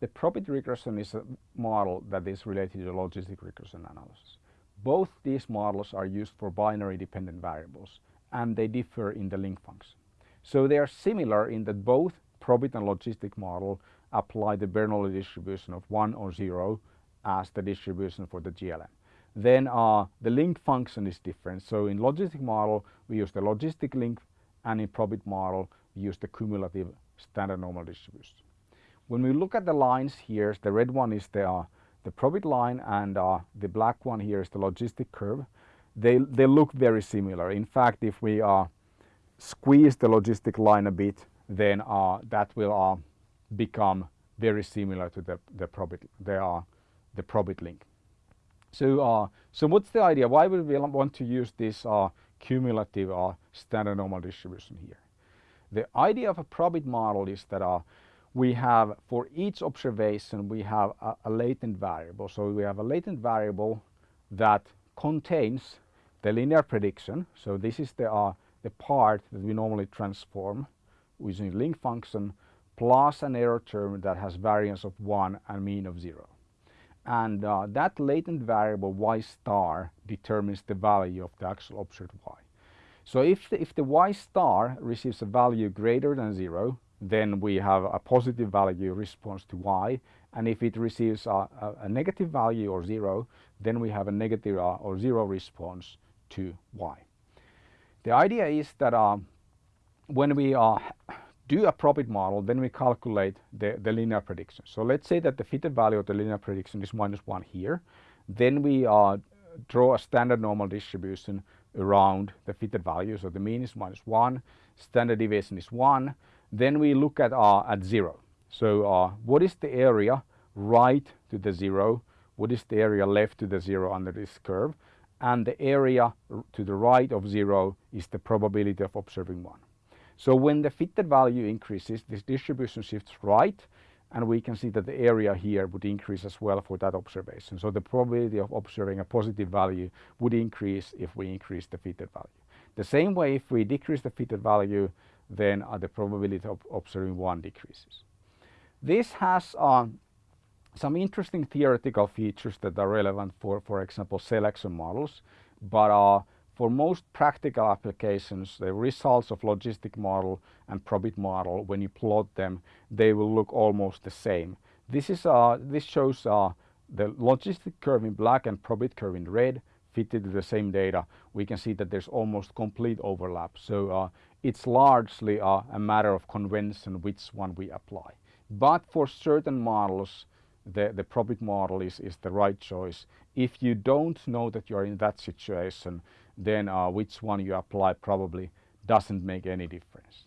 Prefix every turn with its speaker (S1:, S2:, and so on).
S1: the probit regression is a model that is related to logistic regression analysis. Both these models are used for binary dependent variables and they differ in the link function. So they are similar in that both probit and logistic model apply the Bernoulli distribution of 1 or 0 as the distribution for the GLM. Then uh, the link function is different. So in logistic model we use the logistic link and in probit model we use the cumulative standard normal distribution. When we look at the lines here, the red one is the, uh, the probit line and uh, the black one here is the logistic curve. They, they look very similar. In fact, if we uh, squeeze the logistic line a bit, then uh, that will uh, become very similar to the, the probit, the, uh, the probit link. So, so what's the idea? Why would we want to use this cumulative standard normal distribution here? The idea of a probit model is that we have for each observation we have a, a, latent variable. So we have a latent variable that contains the linear prediction. So this is the, uh, the part that we normally transform using link function plus an error term that has variance of 1 and mean of 0. And uh, that latent variable y star determines the value of the actual observed y. So if the, if the y star receives a value greater than 0, then we have a positive value response to y. And if it receives a, a, a negative value or 0, then we have a negative uh, or 0 response to y. The idea is that uh, when we uh, do a probit model, then we calculate the, the linear prediction. So let's say that the fitted value of the linear prediction is minus 1 here. Then we uh, draw a standard normal distribution around the fitted value. So the mean is minus 1, standard deviation is 1. Then we look at, uh, at 0. So what is the area right to the 0? What is the area left to the 0 under this curve? And the area to the right of 0 is the probability of observing 1. So when the fitted value increases, this distribution shifts right and we can see that the area here would increase as well for that observation. So the probability of observing a positive value would increase if we increase the fitted value. The same way if we decrease the fitted value, then uh, the probability of observing one decreases. This has uh, some interesting theoretical features that are relevant for, for example, selection models, but uh, for most practical applications, the results of logistic model and probit model, when you plot them, they will look almost the same. This, is, uh, this shows uh, the logistic curve in black and probit curve in red fitted to the same data. We can see that there's almost complete overlap. So uh, it's largely uh, a matter of convention which one we apply. But for certain models, the, the probit model is, is the right choice. If you don't know that you're in that situation, then uh, which one you apply probably doesn't make any difference.